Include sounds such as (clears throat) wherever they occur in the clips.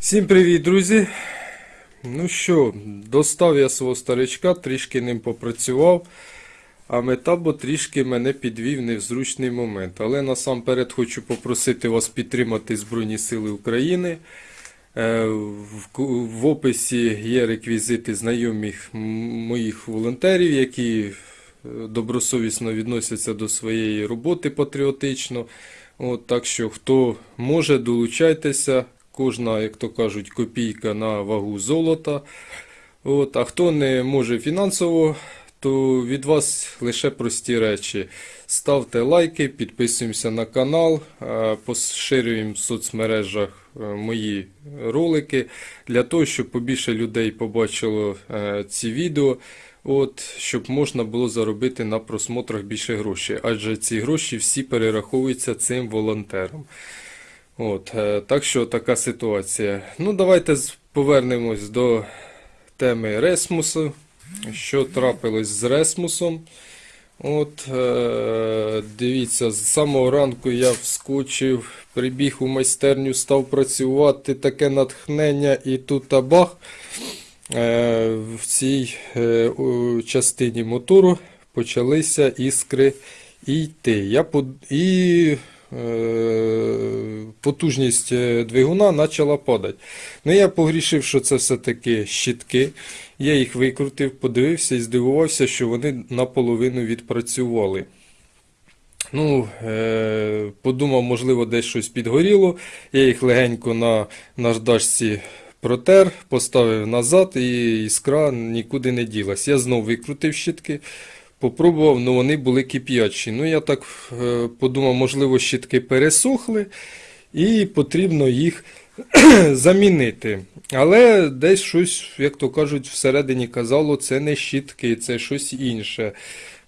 Всім привіт, друзі! Ну що, достав я свого старичка, трішки ним попрацював, а метабо трішки мене підвів не в зручний момент. Але насамперед хочу попросити вас підтримати Збройні Сили України. Е, В, описі є реквізити знайомих моїх волонтерів, які е, добросовісно відносяться до своєї роботи патріотично. От, так що, хто може, долучайтеся. Кожна, як то кажуть, копійка на вагу золота. От, а хто не може фінансово, то від вас лише прості речі. Ставте лайки, підписуємося на канал, поширюємо в соцмережах е, мої ролики для того, щоб побільше людей побачило е, ці відео. От, щоб можна було заробити на просмотрах більше грошей, адже ці гроші всі перераховуються цим волонтерам. От, е, так що така ситуація. Ну, давайте повернемось до теми Ресмусу. Що трапилось з Ресмусом? От, е, дивіться, з самого ранку я вскочив, прибіг у майстерню, став працювати, таке натхнення, і тут табах. Е, в цій частині мотору почалися іскри йти. Я под... І потужність е, двигуна почала падати. Ну, я погрішив, що це все-таки щитки. Я їх викрутив, подивився і здивувався, що вони наполовину відпрацювали. Ну, е, подумав, можливо, десь щось підгоріло. Я їх легенько на наждачці протер, поставив назад, і іскра нікуди не ділась. Я знов викрутив щитки, попробував, але вони були кип'ячі. Ну, я так е, подумав, можливо, щитки пересохли, і потрібно їх (clears throat) замінити. Але десь щось, як то кажуть, всередині казало, це не щітки, це щось інше.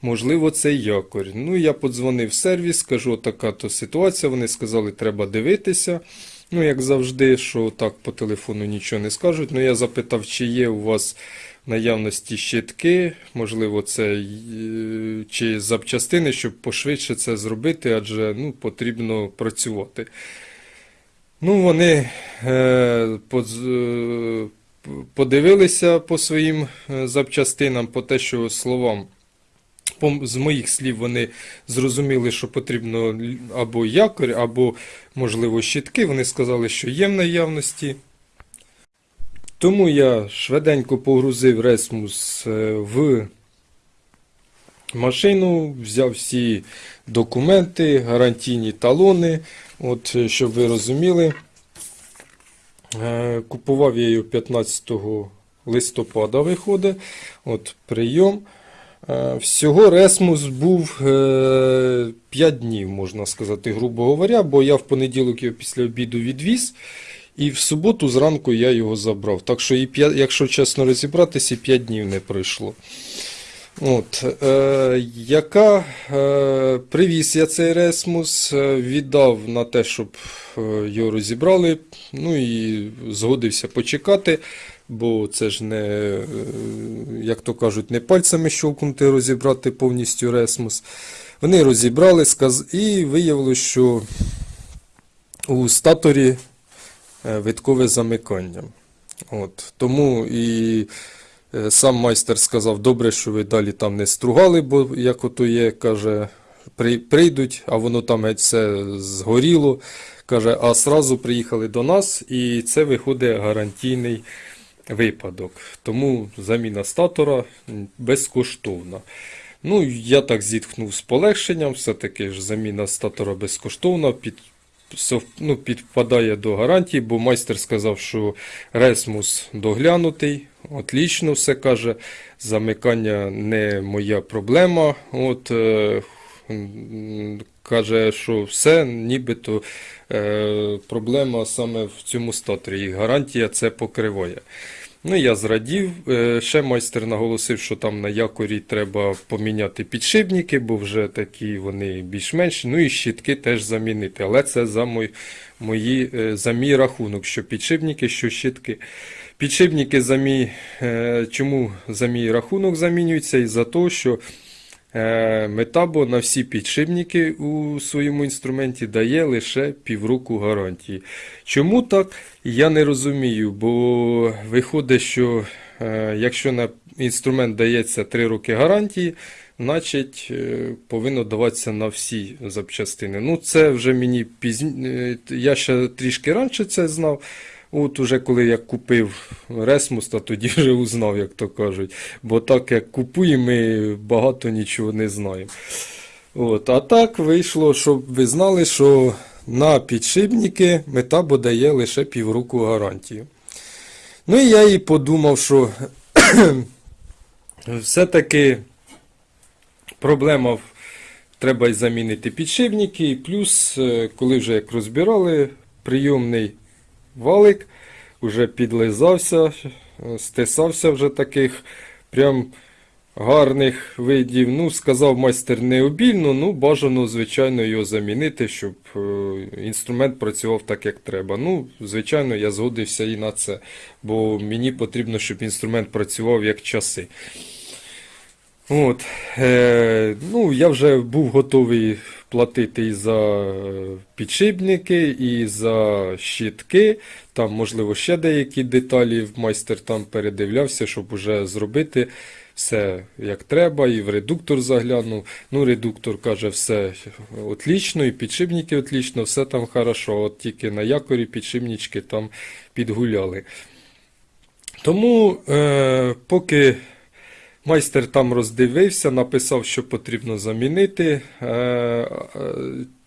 Можливо, це якорь. Ну, я подзвонив в сервіс, кажу, така то ситуація. Вони сказали, треба дивитися. Ну, як завжди, що так по телефону нічого не скажуть. Ну, я запитав, чи є у вас наявності щитки, можливо, це е, чи запчастини, щоб пошвидше це зробити, адже ну, потрібно працювати. Ну, вони е, подз- е, подивилися по своїм е, запчастинам, по те, що словам. З моїх слів вони зрозуміли, що потрібно або якорь, або, можливо, щитки. Вони сказали, що є в наявності. Тому я швиденько погрузив Ресмус в машину, взяв всі документи, гарантійні талони. От, е, щоб ви розуміли, Е, купував я її 15 листопада виходить. От прийом. Е, Всього Ресмус був 5 днів, можна сказати, грубо говоря, бо я в понеділок його після обіду відвіз, і в суботу зранку я його забрав. Так що, і п'я- якщо чесно розібратися, і 5 днів не пройшло. От, е, яка е, привіз я цей Ресмус, е, віддав на те, щоб е, його розібрали. Ну і згодився почекати, бо це ж не, е, як то кажуть, не пальцями щелкнути розібрати повністю Ресмус. Вони розібрали сказ... і виявилося, що у статорі виткове замикання. От, тому і е, сам майстер сказав, добре, що ви далі там не стругали, бо як ото є, каже, при- прийдуть, а воно там геть все згоріло. Каже, а сразу приїхали до нас, і це виходить гарантійний випадок. Тому заміна статора безкоштовна. Ну, я так зітхнув з полегшенням, все-таки ж заміна статора безкоштовна, під, ну, підпадає до гарантії, бо майстер сказав, що ресмус доглянутий, отлічно все каже, замикання не моя проблема. От, е, каже, що все, нібито е, проблема саме в цьому статорі, і гарантія це покриває. Ну, я зрадів. Е, Ще майстер наголосив, що там на якорі треба поміняти підшипники, бо вже такі вони більш-менш. Ну і щітки теж замінити. Але це за мої, мої, е, за мій рахунок, що підшипники, що щітки. Підшипники за мій, е, чому за мій рахунок замінюються? І за те, що Метабо на всі підшипники у своєму інструменті дає лише півроку гарантії. Чому так? Я не розумію, бо виходить, що е, якщо на інструмент дається 3 роки гарантії, значить е, повинно даватися на всі запчастини. Ну, це вже мені пізніше. Я ще трішки раніше це знав. От уже коли я купив Ресмус, то тоді вже узнав, як то кажуть. Бо так як купуємо, ми багато нічого не знаємо. От, а так вийшло, щоб ви знали, що на підшипники Метабо дає лише півроку гарантію. Ну і я і подумав, що (clears throat) все-таки проблема в- треба замінити підшипники. І плюс, е, коли вже як розбирали, прийомний валик вже підлизався, стисався вже таких прям гарних видів. Ну, сказав майстер не обільно, ну бажано, звичайно, його замінити, щоб е, інструмент працював так, як треба. Ну, звичайно, я згодився і на це, бо мені потрібно, щоб інструмент працював як часи. От, е, ну, я вже був готовий платити і за підшипники, і за щитки. Там, можливо, ще деякі деталі майстер там передивлявся, щоб уже зробити все як треба, і в редуктор заглянув. Ну, редуктор каже, все отлично, і підшипники отлично, все там хорошо. От тільки на якорі підшипнички там підгуляли. Тому, е, поки майстер там роздивився, написав, що потрібно замінити. Е, е,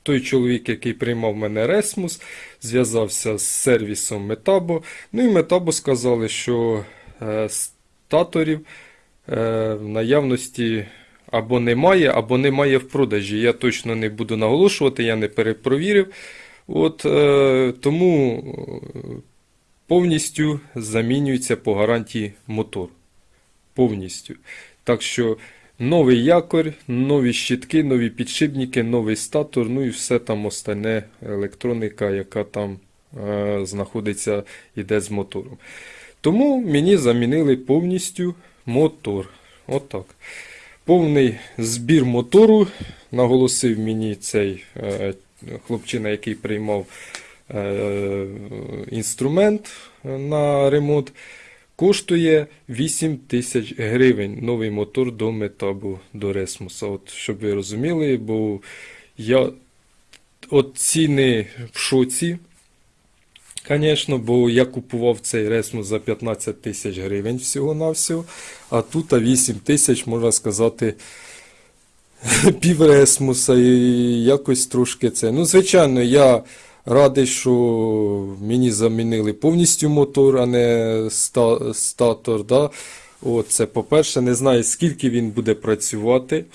той чоловік, який приймав мене Ресмус, зв'язався з сервісом Метабо. Ну і Метабо сказали, що статорів е, в наявності або немає, або немає в продажі. Я точно не буду наголошувати, я не перепровірив. От, тому повністю замінюється по гарантії мотор. Повністю. Так що новий якорь, нові щитки, нові підшипники, новий статор, ну і все там остальне електроніка, яка там е, знаходиться, іде з мотором. Тому мені замінили повністю мотор. Отак. Повний збір мотору наголосив мені цей е, хлопчина, який приймав е, інструмент на ремонт. Коштує 8 тисяч гривень новий мотор до Метабу, до Ресмуса. От, щоб ви розуміли, бо я от ціни в шоці. Звісно, бо я купував цей Ресмус за 15 тисяч гривень всього-навсього, а тут 8 тисяч, можна сказати, (laughs) пів Ресмуса і якось трошки це. Ну, звичайно, я радий, що мені замінили повністю мотор, а не ста- статор. Да? От, це по-перше, не знаю, скільки він буде працювати.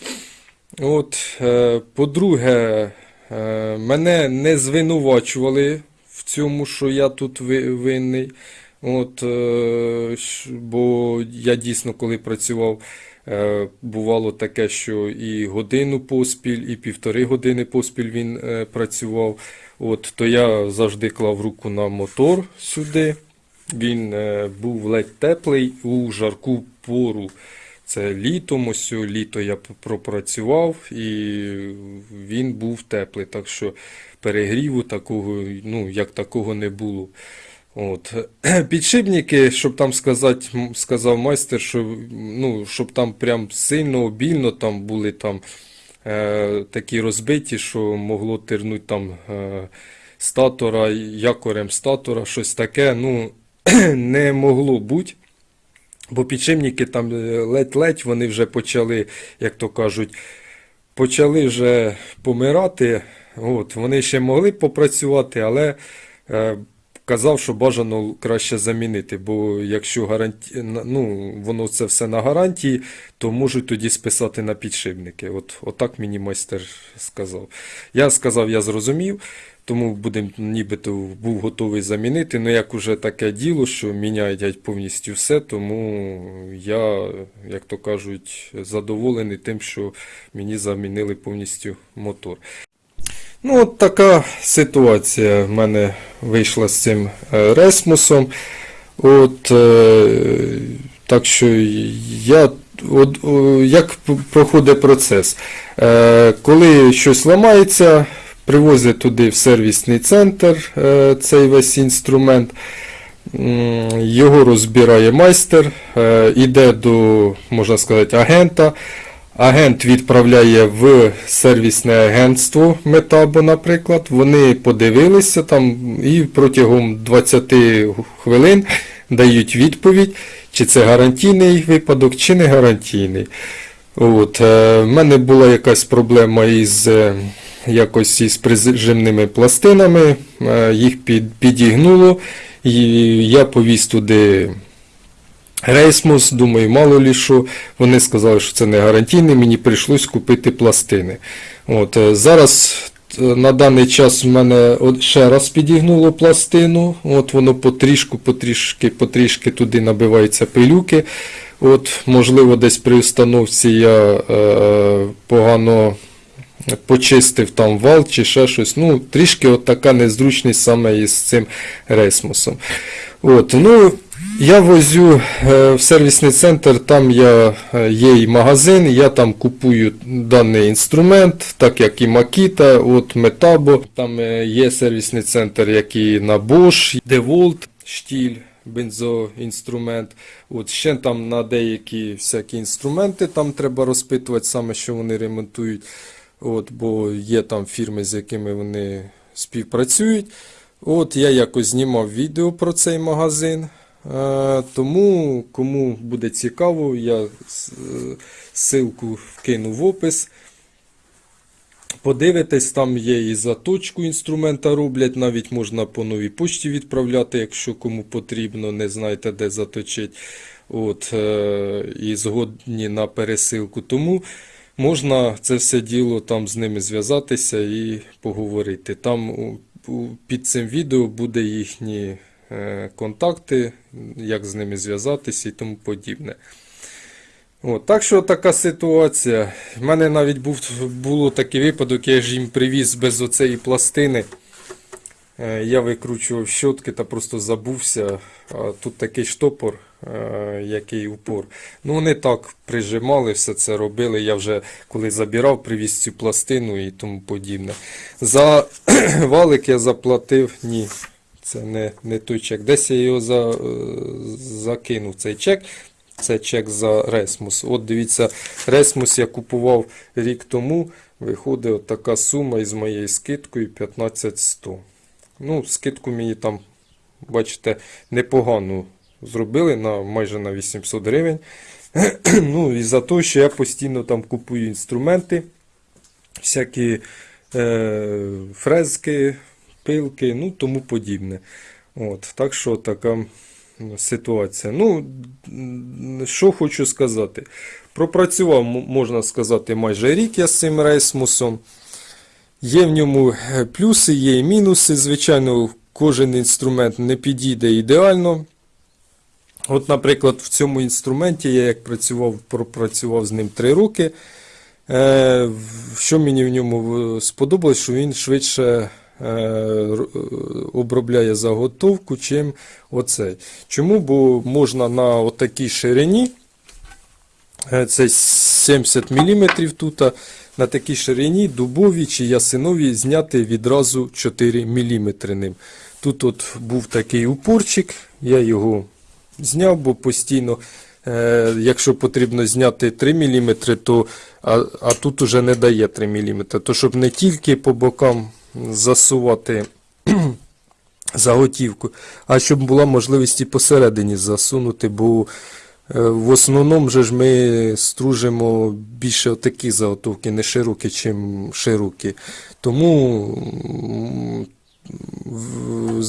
От, е, по-друге, е, мене не звинувачували в цьому, що я тут ви- винний. От, е, бо я дійсно, коли працював, е, бувало таке, що і годину поспіль, і півтори години поспіль він е, працював. От, то я завжди клав руку на мотор сюди. Він е, був ледь теплий у жарку пору. Це літом, ось літо я пропрацював і він був теплий. Так що перегріву такого, ну, як такого не було. От. (clears throat) Підшипники, щоб там сказати, сказав майстер, що, ну, щоб там прям сильно обільно там були там такі розбиті, що могло тернути там е, статора, якорем статора, щось таке. Ну, (clears throat) не могло бути. Бо підшипники там е, ледь-ледь вони вже почали, як то кажуть, почали вже помирати. От, вони ще могли попрацювати, але е, казав, що бажано краще замінити. Бо якщо гаранті... ну, воно це все на гарантії, то можуть тоді списати на підшипники. От, отак мені майстер сказав. Я сказав, я зрозумів. Тому будем, нібито був готовий замінити. Ну як уже таке діло, що міняють повністю все, тому я, як то кажуть, задоволений тим, що мені замінили повністю мотор. Ну, от така ситуація в мене вийшла з цим е, Ресмусом. От, е, так що я от, як проходить процес? Е, коли щось ламається, привозять туди в сервісний центр цей весь інструмент. Його розбирає майстер, іде до, можна сказати, агента. Агент відправляє в сервісне агентство Метабо, наприклад. Вони подивилися там і протягом 20 хвилин дають відповідь, чи це гарантійний випадок, чи не гарантійний. От, е, в мене була якась проблема із е, якось із прижимними пластинами, е, їх під, підігнуло, і я повіз туди рейсмус, думаю, мало лі що. Вони сказали, що це не гарантійний, мені прийшлось купити пластини. От, е, зараз е, на даний час в мене ще раз підігнуло пластину, от воно потрішку, потрішки, потрішки туди набиваються пилюки. От, можливо, десь при установці я е, погано почистив там вал чи ще щось. Ну, трішки от така незручність саме із цим рейсмусом. От, ну, я возю е, в сервісний центр, там я, е, є і магазин, я там купую даний інструмент, так як і Makita, от Metabo. Там е, є сервісний центр, як і на Bosch, DeWalt, штіль, бензоінструмент. От ще там на деякі всякі інструменти там треба розпитувати саме, що вони ремонтують. От, бо є там фірми, з якими вони співпрацюють. От я якось знімав відео про цей магазин. Е, Тому, кому буде цікаво, я е, ссылку вкину в опис. Подивитесь, там є і заточку інструмента роблять, навіть можна по новій почті відправляти, якщо кому потрібно, не знаєте, де заточити. От, е, і згодні на пересилку. Тому можна це все діло там з ними зв'язатися і поговорити. Там під цим відео буде їхні е, контакти, як з ними зв'язатися і тому подібне. От, так що така ситуація. В мене навіть був, було такий випадок, я ж їм привіз без оцеї пластини. Е, Я викручував щотки та просто забувся. Тут такий штопор, е, який упор. Ну вони так прижимали, все це робили. Я вже коли забирав, привіз цю пластину і тому подібне. За (clears throat) валик я заплатив. Ні, це не, не той чек. Десь я його за, е, закинув цей чек. Це чек за Ресмус. От дивіться, Ресмус я купував рік тому. Виходить от така сума із моєю скидкою 15100. Ну, скидку мені там, бачите, непогану зробили на майже на 800 гривень. (clears throat) ну, і за те, що я постійно там купую інструменти, всякі е, фрезки, пилки, ну тому подібне. От, так що така ситуація. Ну, що хочу сказати. Пропрацював, можна сказати, майже рік я з цим рейсмусом. Є в ньому е, плюси, є і мінуси. Звичайно, кожен інструмент не підійде ідеально. От, наприклад, в цьому інструменті я як працював, пропрацював з ним 3 роки. Е, Що мені в ньому е, сподобалось, що він швидше обробляє заготовку, чим оцей. Чому? Бо можна на отакій ширині, е, це 70 мм тут, на такій ширині дубові чи ясинові зняти відразу 4 мм ним. Тут от був такий упорчик, я його зняв, бо постійно, е, якщо потрібно зняти 3 мм, то, а, а тут уже не дає 3 мм. То щоб не тільки по бокам засувати (clears throat) заготівку, а щоб була можливість і посередині засунути, бо е, в основному же ж ми стружимо більше такі заготовки, не широкі, чим широкі. Тому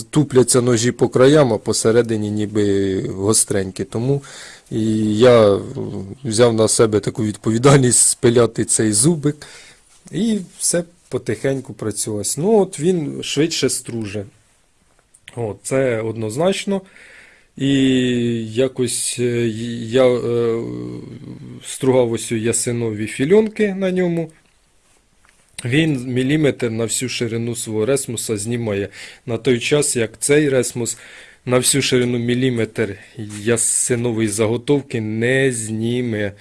тупляться ножі по краям, а посередині ніби гостренькі. Тому і я взяв на себе таку відповідальність спиляти цей зубик і все потихеньку працювалось. Ну, от він швидше струже. От, це однозначно. І якось е, я е, стругав ось ясинові фільонки на ньому. Він міліметр на всю ширину свого ресмуса знімає. На той час, як цей ресмус на всю ширину міліметр ясинової заготовки не зніме.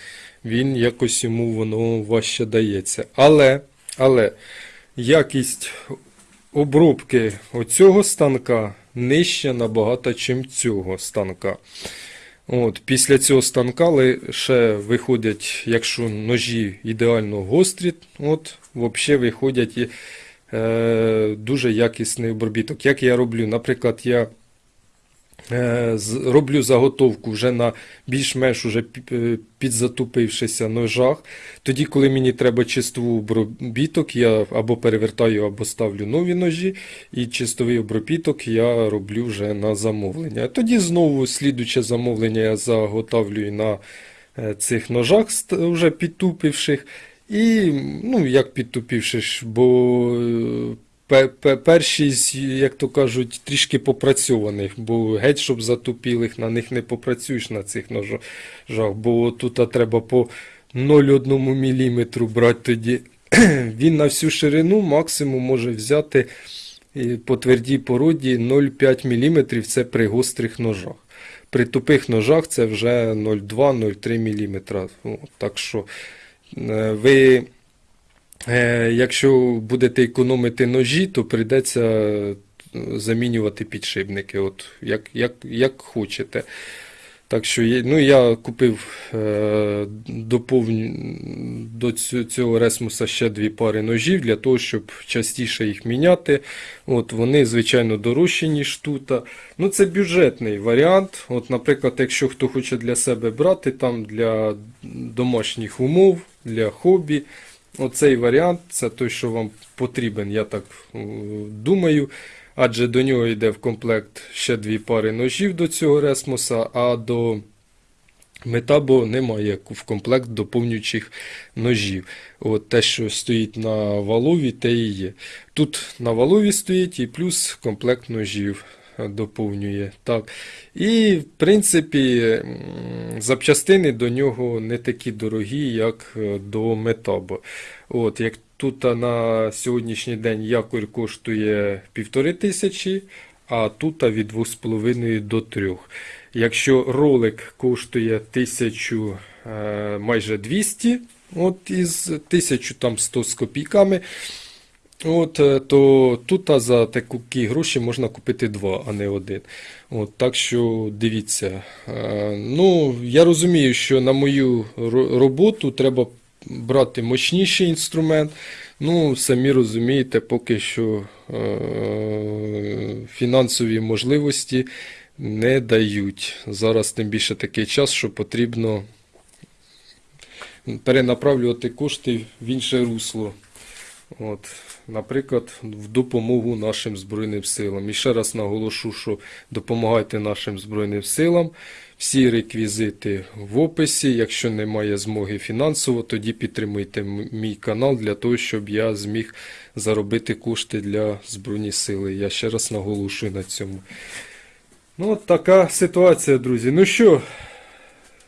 Він якось йому воно важче дається. Але, але якість обробки оцього станка нижча набагато, чим цього станка. От, після цього станка лише виходять, якщо ножі ідеально гострі, от, взагалі виходять е, дуже якісний обробіток. Як я роблю, наприклад, я роблю заготовку вже на більш-менш уже е, підзатупившися ножах. Тоді, коли мені треба чистовий обробіток, я або перевертаю, або ставлю нові ножі, і чистовий обробіток я роблю вже на замовлення. Тоді знову слідуче замовлення я заготовлюю на е, цих ножах, вже підтупивших. І, ну, як підтупивших, бо е, перші, як то кажуть, трішки попрацьованих, бо геть, щоб затупілих, на них не попрацюєш на цих ножах, бо тут треба по 0,1 мм брати тоді. (clears throat) Він на всю ширину максимум може взяти по твердій породі 0,5 мм це при гострих ножах. При тупих ножах це вже 0,2-0,3 мм. Так що е, ви, якщо будете економити ножі, то прийдеться е, замінювати підшипники, от, як, як, як хочете. Так що ну, я купив е, доповню, до цього ресмуса ще дві пари ножів для того, щоб частіше їх міняти. От, вони, звичайно, дорожчі, ніж тут. Ну, це бюджетний варіант. От, наприклад, якщо хто хоче для себе брати там для домашніх умов, для хобі. Оцей варіант це той, що вам потрібен, я так е, думаю. Адже до нього йде в комплект ще дві пари ножів до цього ресмуса, а до метабо немає в комплект доповнюючих ножів. От те, що стоїть на валові, те і є. Тут на валові стоїть і плюс комплект ножів доповнює. Так. І, в принципі, запчастини до нього не такі дорогі, як е, до метабо. От, як тут на сьогоднішній день якорь коштує півтори тисячі, а тут від 2,5 до 3. Якщо ролик коштує 1000 е, майже 200, от із 1100 з копійками, От, е, то тут а, за такі гроші можна купити два, а не один. От, так що дивіться. Е, Ну, я розумію, що на мою роботу треба брати мощніший інструмент. Ну, самі розумієте, поки що е, фінансові можливості не дають. Зараз тим більше такий час, що потрібно перенаправлювати кошти в інше русло. От, наприклад, в допомогу нашим Збройним силам. І ще раз наголошу, що допомагайте нашим Збройним силам. Всі реквізити в описі. Якщо немає змоги фінансово, тоді підтримуйте мій канал для того, щоб я зміг заробити кошти для Збройні сили. Я ще раз наголошую на цьому. Ну, от така ситуація, друзі. Ну що,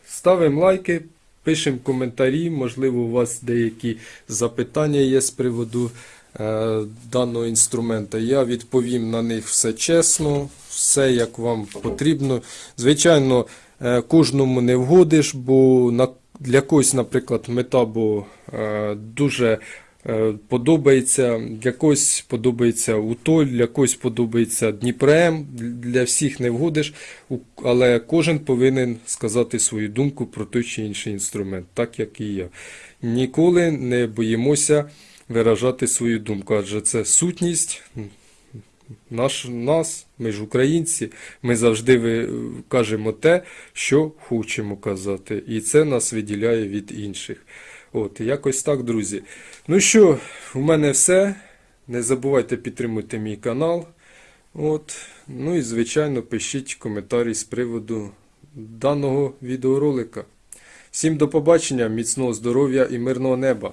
ставимо лайки, пишемо коментарі. Можливо, у вас деякі запитання є з приводу даного інструмента. Я відповім на них все чесно, все як вам потрібно. Звичайно, е, кожному не вгодиш, бо для когось, наприклад, метабо е, дуже е, подобається, для когось подобається Утоль, для когось подобається Дніпрем, для всіх не вгодиш, але кожен повинен сказати свою думку про той чи інший інструмент, так як і я. Ніколи не боїмося виражати свою думку, адже це сутність наш, нас, ми ж українці, ми завжди кажемо те, що хочемо казати, і це нас виділяє від інших. От, якось так, друзі. Ну що, у мене все. Не забувайте підтримувати мій канал. От. Ну і, звичайно, пишіть коментарі з приводу даного відеоролика. Всім до побачення, міцного здоров'я і мирного неба!